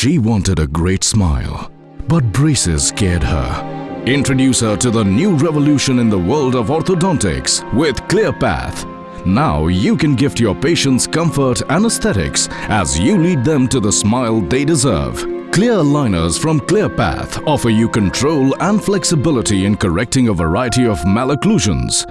She wanted a great smile, but braces scared her. Introduce her to the new revolution in the world of orthodontics with ClearPath. Now you can gift your patients comfort and aesthetics as you lead them to the smile they deserve. Clear aligners from ClearPath offer you control and flexibility in correcting a variety of malocclusions